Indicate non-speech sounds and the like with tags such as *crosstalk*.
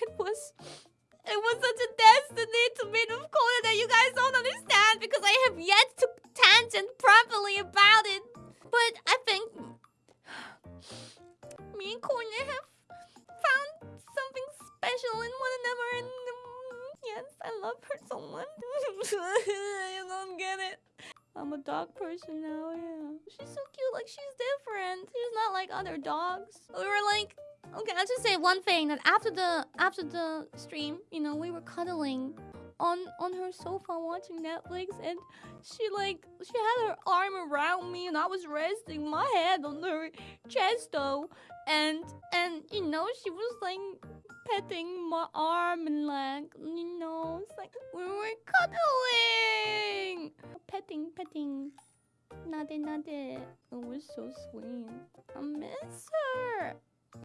It was it was such a destiny to meet with Conan that you guys don't understand because I have yet to tangent properly about it. But I think me and Conan have found something special in one another and um, yes, I love her so much. *laughs* you don't get it. I'm a dog person now, yeah. She's so cute, like she's different. She's not like other dogs. We were Okay, I'll just say one thing that after the after the stream, you know, we were cuddling on on her sofa watching Netflix and she like she had her arm around me and I was resting my head on her chest though and and you know she was like petting my arm and like you know it's like we were cuddling petting petting Nade nade. It was so sweet. I miss her.